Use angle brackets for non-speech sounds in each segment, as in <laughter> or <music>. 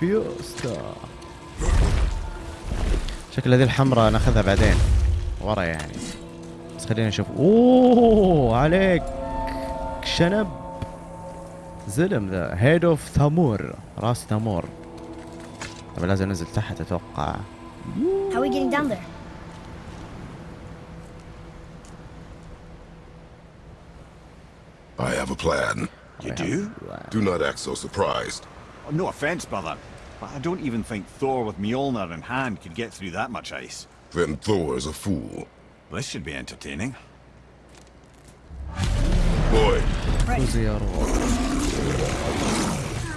فيوستا شكل هذه الحمراء ناخذها بعدين. ورا يعني. بس خلينا نشوف. أوه عليك. شنب. زلم ذا. هيد اوف ثامور راس ثامور طب لازم أنزل تحت أتوقع. How are we getting down there? I have a plan. You do? Do not act so surprised. Oh, no offense, brother, but I don't even think Thor with Mjolnir in hand could get through that much ice. Then Thor is a fool. This should be entertaining. Boy.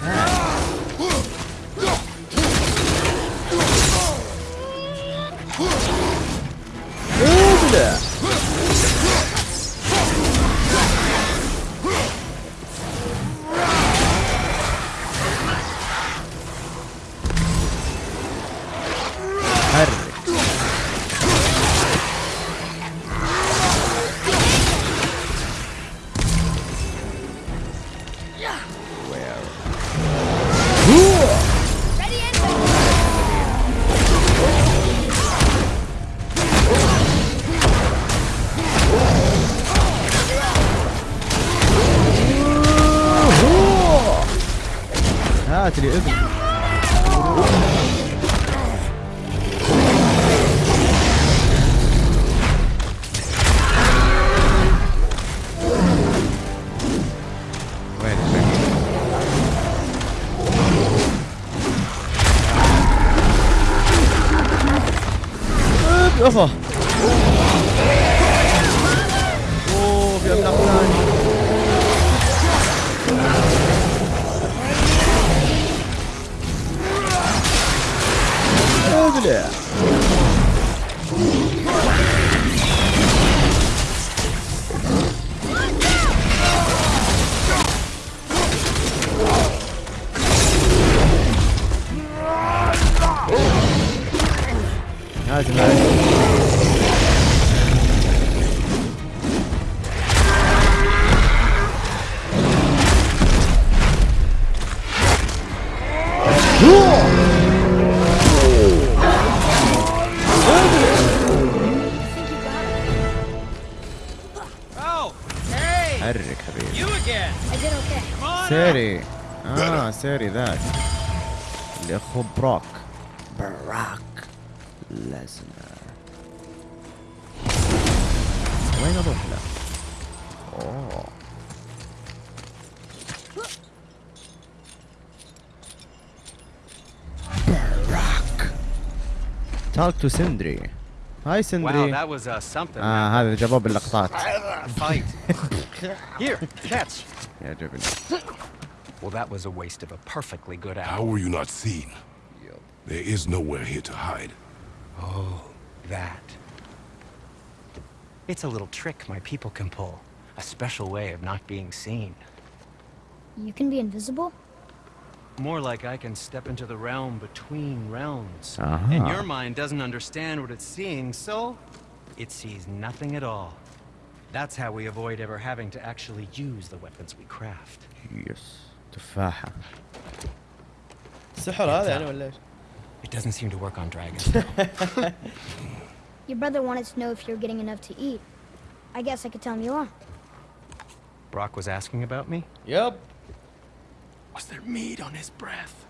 Right. لازم معي حرك حبيبي. سيري آه سيري ذاك. اللي أخو براك. لازنر وين اروح له؟ اوه براك توك تو سندري هاي Wow, سندري that was uh, something. اه هذا جابوه باللقطات Fight. Here, catch. يعجبني Well, that was a waste of a perfectly good how hour. were you not seen? There is nowhere here to hide. Oh, that. It's a little trick my people can pull. A special way of not being seen. You can be invisible? More like I can step into the realm between realms. Aha. And your mind doesn't understand what it's seeing, so it sees nothing at all. That's how we avoid ever having to actually use the weapons we craft. يس تفاحة سحر هذا يعني ولا ايش؟ it doesn't seem to work on dragons. <laughs> Your brother wanted to know if you're getting enough to eat. I guess I could tell him you are. Brok was asking about me? Yep. Was there meat on his breath?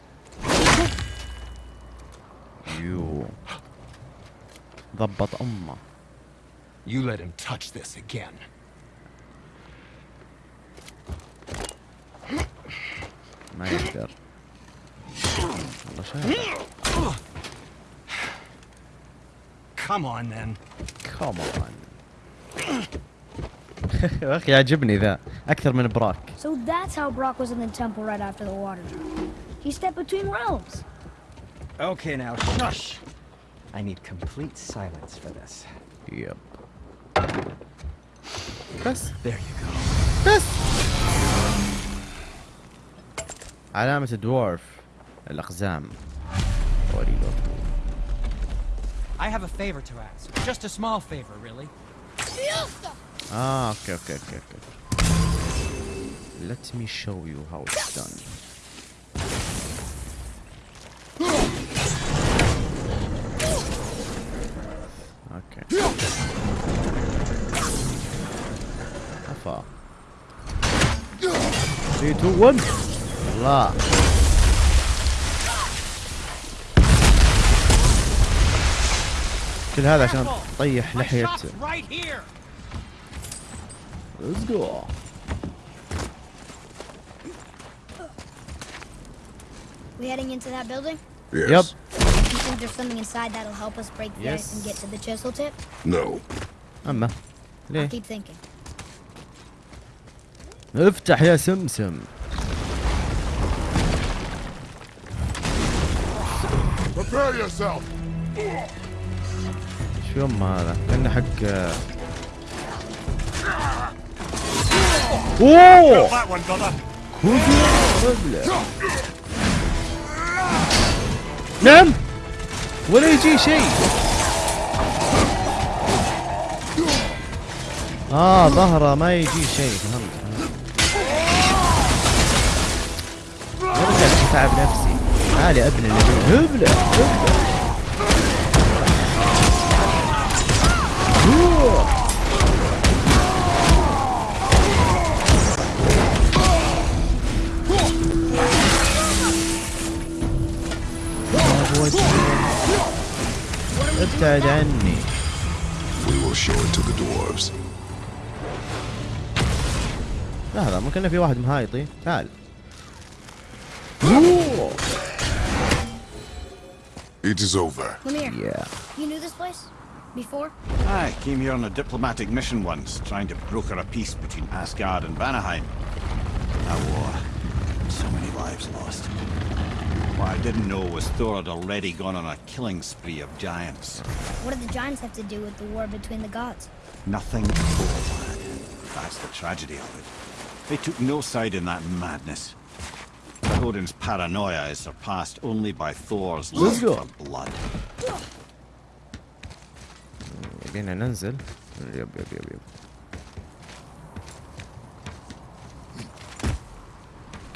you. The bottom. You let him touch this again. ما Come on then. Come on. يا <laughs> اخي عجبني ذا اكثر من براك. So that's how Brok was in the temple right after the water. He stepped between realms. Okay now, shush. I need complete silence for this. Yep. بس. There you go. بس. علامة الدوارف الأقزام. I have a favor to ask. Just a small favor, really. Ah, okay, okay, okay, okay. Let me show you how it's done. Okay. How far? Three, two, one. La. My لحية shop's right here. Let's go We heading into that building? Yes. Yep. You think there's something inside that'll help us break the ice and Yes. get to the chisel tip? No. أما I'll ليه keep thinking. افتح يا سمسم Prepare yourself. في يوم هذا. كأنه حق آه. أوه! نعم! ولا يجي شيء. آه ظهره ما يجي شيء. فهمت أرجع تعب نفسي. عالي ابن اللي هبلة هبلة. ابتعد عني We will show it to the dwarves. لحظة ممكن إنه في واحد مهايطي تعال أوه. It is over. Come here. Yeah. You knew this place? Before? I came here on a diplomatic mission once, trying to broker a peace between Asgard and Vanaheim. A war. So many lives lost. What I didn't know was Thor had already gone on a killing spree of giants. What did the giants have to do with the war between the gods? Nothing at all, lad. That's the tragedy of it. They took no side in that madness. Odin's paranoia is surpassed only by Thor's love for blood. يبينا ننزل. يب يب يب يب.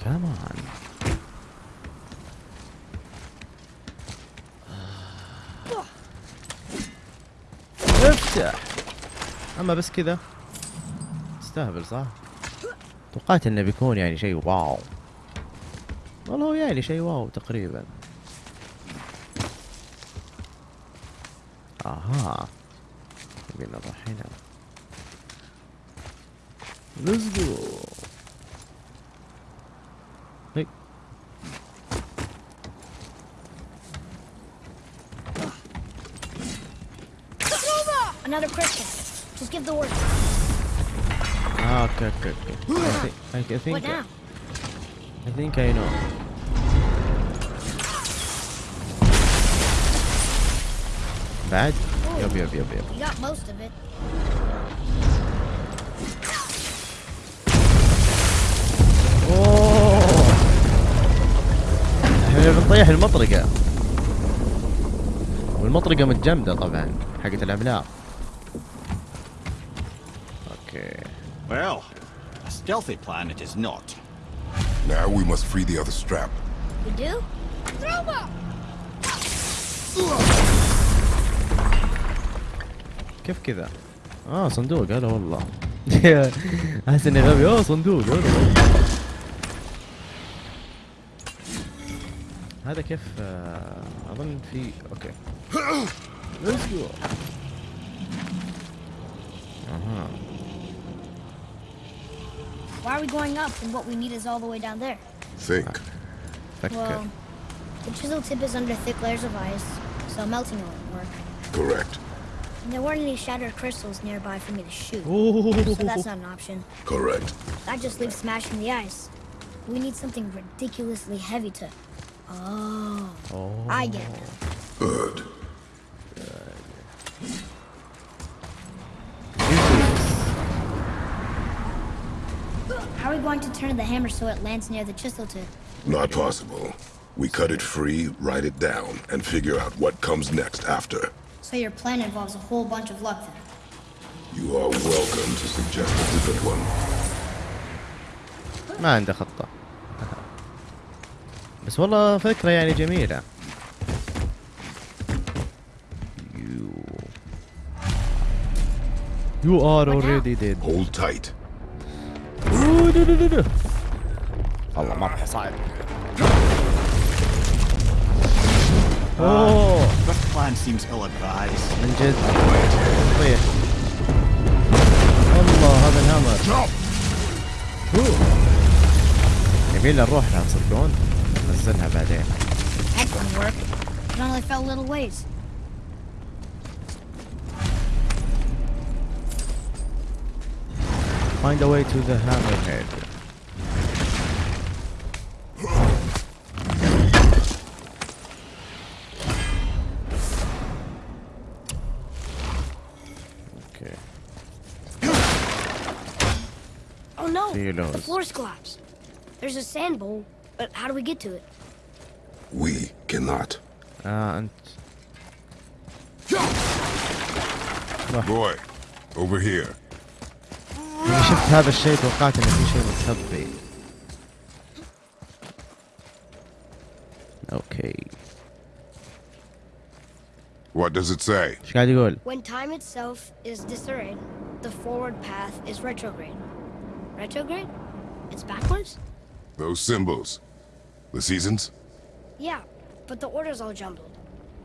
كمان افتح أما بس كذا. استهبل صح؟ توقعت إنه بيكون يعني شيء واو. والله هو يعني شيء واو تقريبا. آها. نبي نروح هنا Let's go هي. Another crystal. Just give the word. Ah, okay, okay, okay. I think, I, I think, What now? I think I know. بعد؟ يب يب يب يب. You got most of it. اوه احنا بنطيح المطرقة والمطرقة متجمدة طبعا حقت العملاق اوكي Well, a stealthy plan it is not. Now we must free the other strap. We do? Throw كيف كذا؟ آه صندوق هلا والله احس اني غبي اوه صندوق هذا كيف آه، اظن في أوكي ليتس جو أها Why are we going up when what we need is all the way down there? Think. Well, the chisel tip is under thick layers of ice, so melting won't work. Correct. And there weren't any shattered crystals nearby for me to shoot, so that's not an option. Correct. That just leaves smashing the ice. We need something ridiculously heavy to. Oh, Oh. I get it. Good. How are we going to turn the hammer so it lands near the chisel tip? Not possible. We cut it free, write it down, and figure out what comes next after. So your plan involves a whole bunch of luck then. You are welcome to suggest a different one. ما عنده خطة بس والله فكرة يعني جميلة You You are What now? already dead Hold tight. أوه، دو- دو- دو- دو. والله مرة صعب اوه This plan seems ill-advised. من جد طيح الله هذا الهامر أوه. يبي لنا نروح لها تصدقون نزلها بعدين That didn't work. It only fell little ways. Find a way to the hammerhead. Oh no! See you The those. floor's collapsed. There's a sand bowl, but how do we get to it? We cannot. آه أنت Boy, over here. لما شفت هذا الشيء توقعت انه في شيء مستخبي. اوكي. What does it say? ايش قاعد يقول؟ When time itself is disarrayed, the forward path is retrograde. Retrograde? It's backwards? Those symbols. The seasons? Yeah, but the order's all jumbled.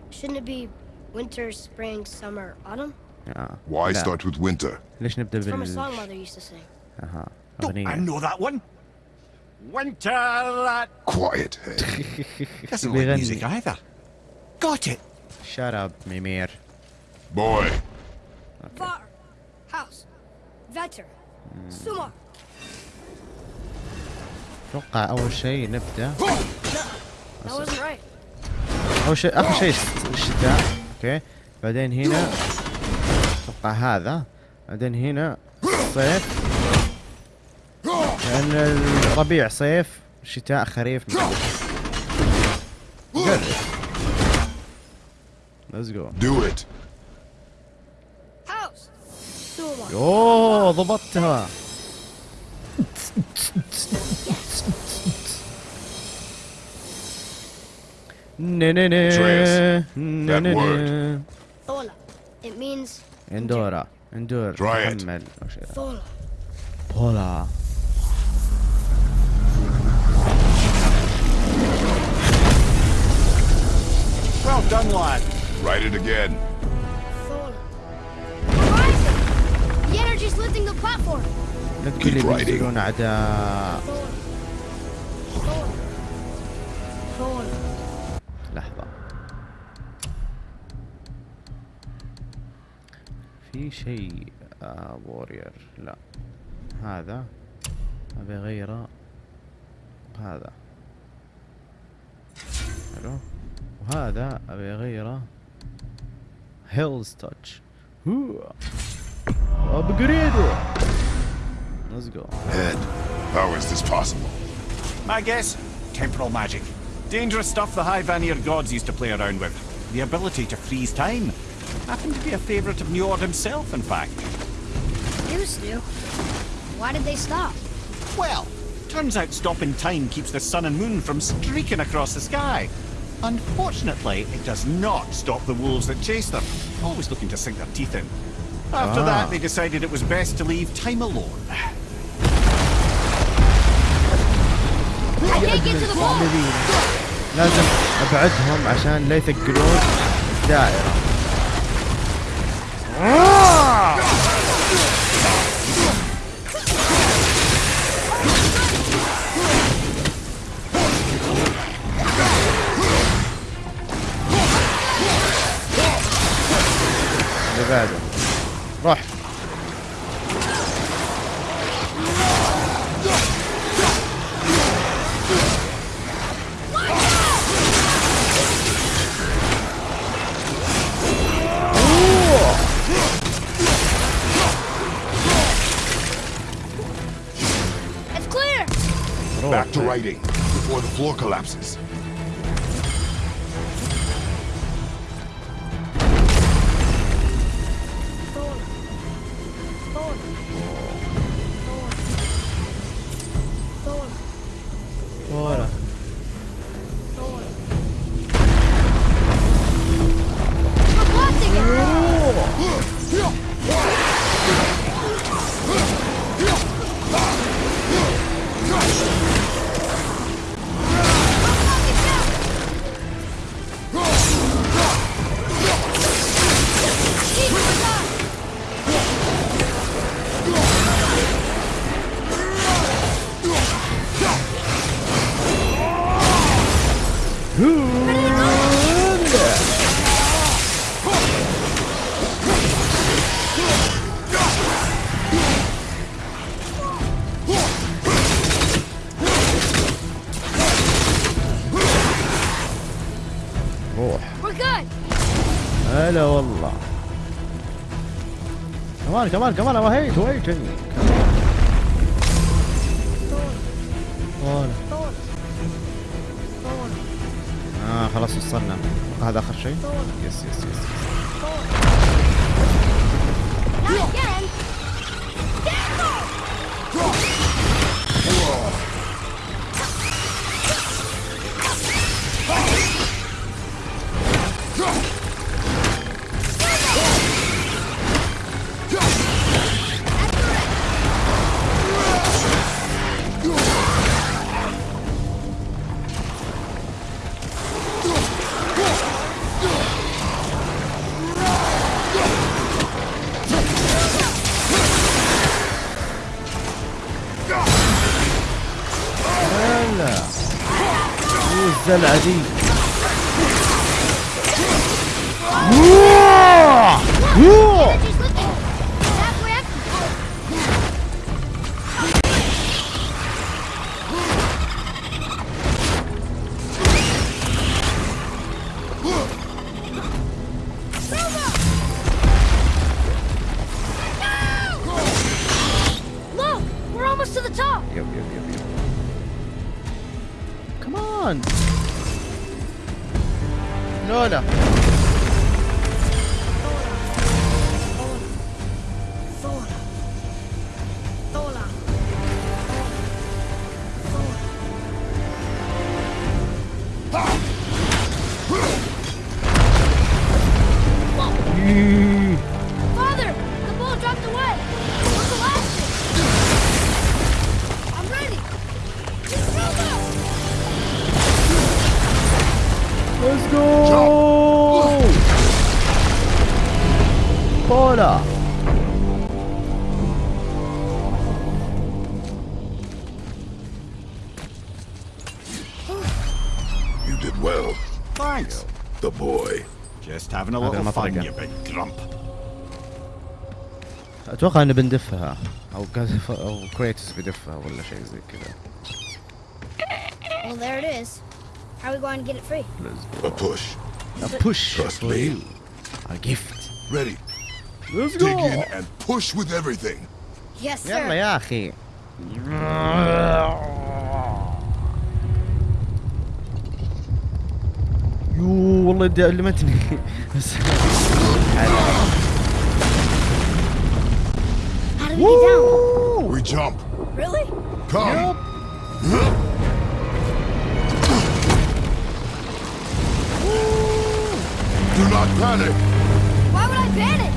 Shouldn't it be winter, spring, summer, autumn? Yeah. Why yeah. start with winter? It's from a song mother used to sing. Uh huh. No, I know that one? Winter that... Quiet It <laughs> Doesn't like music either. Got it. Shut up, Mimir. Boy. Okay. Var. House. Vetter. Mm. Sumar. أتوقع أول شيء نبدأ. أول شيء آخر شيء الش- الشتاء. أوكي. بعدين هنا. أتوقع هذا. بعدين هنا صيف. لأن الربيع صيف شتاء خريف. ليتس جو do it. أوه ضبطتها. <laughs> Atreus, that word. Thola. It means... Endora. Endora. Try it. Thola. Thola. Well done, lad. Write it again. Thola. Horizon! The energy's lifting the platform. Keep writing. Thola. Thola. Thola. لحظة. في شيء آه وورير لا. هذا. أبي اغيره بهذا حلو. وهذا أبي اغيره هيلز تاتش ابجريد ليتس جو Head, how is this possible? My guess? Temporal magic. Dangerous stuff the High Vanir gods used to play around with. The ability to freeze time. Happened to be a favourite of Njord himself, in fact. Used to. Why did they stop? Well, turns out stopping time keeps the sun and moon from streaking across the sky. Unfortunately, it does not stop the wolves that chase them, always looking to sink their teeth in. After Ah. that, they decided it was best to leave time alone. I can't get to the ball! لازم أبعدهم عشان لا يثقلون الدائرة اللي بعده. روح fighting before the floor collapses. Bora. روح. هلا والله كمان كمان كمان وهيت وهيت هذا آخر شيء؟ Forward, يس يس يس شو الزلعه دي يوه! يوه! She's looking. Halfway up. Look, we're almost to the top. يب يب يب يب كمان لولا olha. طولة You did well. Thanks. The boy. Just having a هذا little fun, المطرقة. you big grump. اتوقع انه بندفها او قذف او كريتوس بيدفها ولا شيء زي كذا Well, there it is. How are we going to get it free? A push. A push Trust for me. you. A gift. Ready. Let's Dig in and push with everything. Yes, sir. يلا يا اخي يو والله دي علمتني بس How do we get down? We jump. Really? Come. Do not panic. Why would I panic?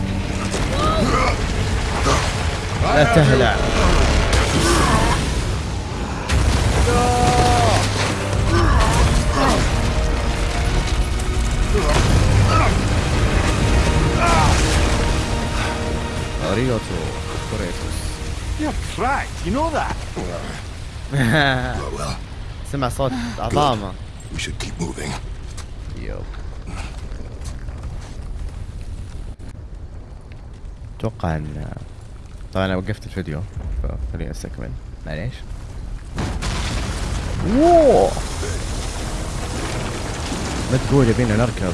لا تهلع. أريوتو كريتوس <laughs> سمع صوت عظامه We should أتوقع ان طبعا أنا وقفت الفيديو فخليني استكمل معليش اوه ما تقول يبينا نركب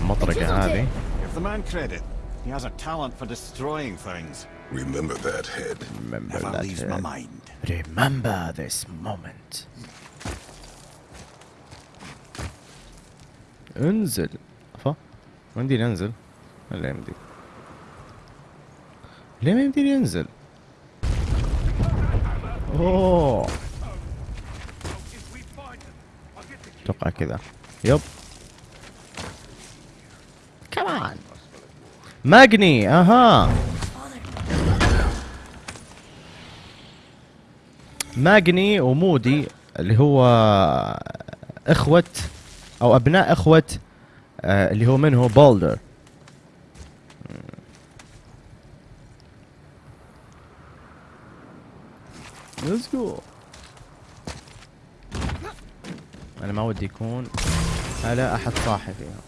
المطرقة هذه Give the man credit. He has a talent for destroying things. Remember that head. Remember Never that leaves my head. mind. Remember this moment. انزل. ما يمديني انزل ولا يمدي؟ ليه ما يمديني انزل؟ أوه. أتوقع كذا. يب. كمان ماجني. أها. ماجني ومودي اللي هو إخوة أو أبناء إخوة آه اللي هو من هو بولدر ليتس جو أنا ما ودي يكون على أحد صاحي فيها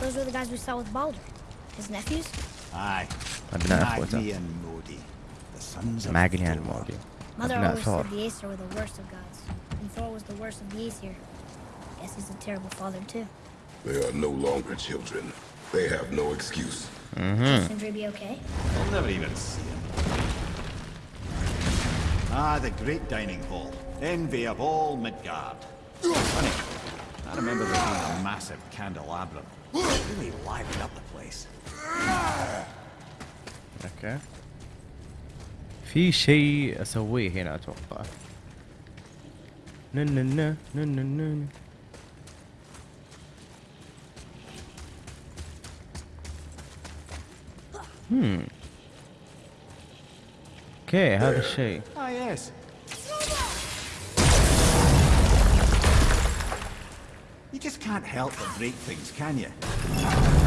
Those were the guys we saw with Baldur. His nephews? Aye. أبناء إخوته. معقل يعني المودي. Mother always Thor. said the Aesir were the worst of gods, and Thor was the worst of the Aesir. Guess he's a terrible father too. They are no longer children. They have no excuse. Mm-hmm. Sindri be okay? I'll never even see him. Ah, the great dining hall. Envy of all Midgard. Funny, I remember there being a massive candelabrum. It really livened up the place. Okay. في شيء اسويه هنا اتوقع نن نن نن نن نن. هم اوكي هذا الشيء Ah, yes. You just can't help but break things, can you?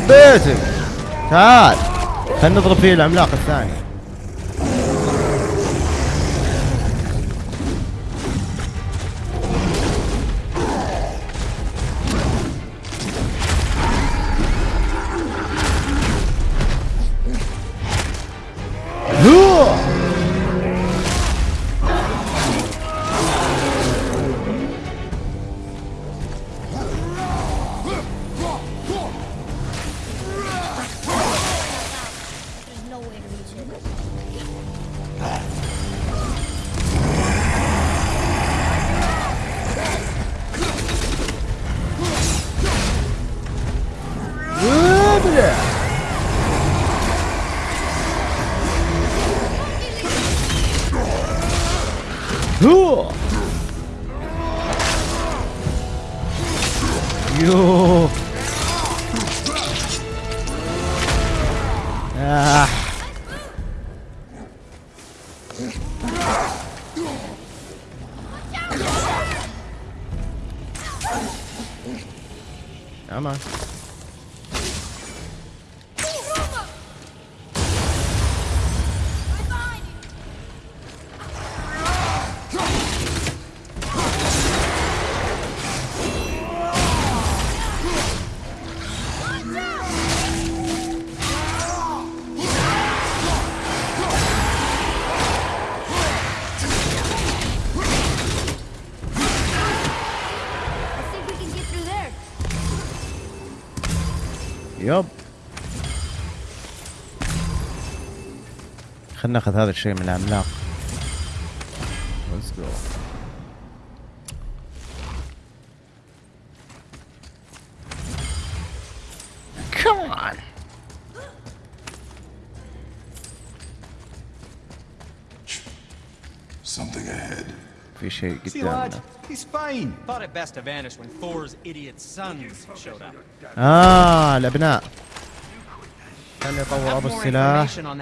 بيتك تعال خلينا نضرب فيه العملاق الثاني. 으어! يب. خلنا ناخذ هذا الشيء من العملاق. شيء قدامنا. آه الأبناء. خليني أطور أبو السلاح.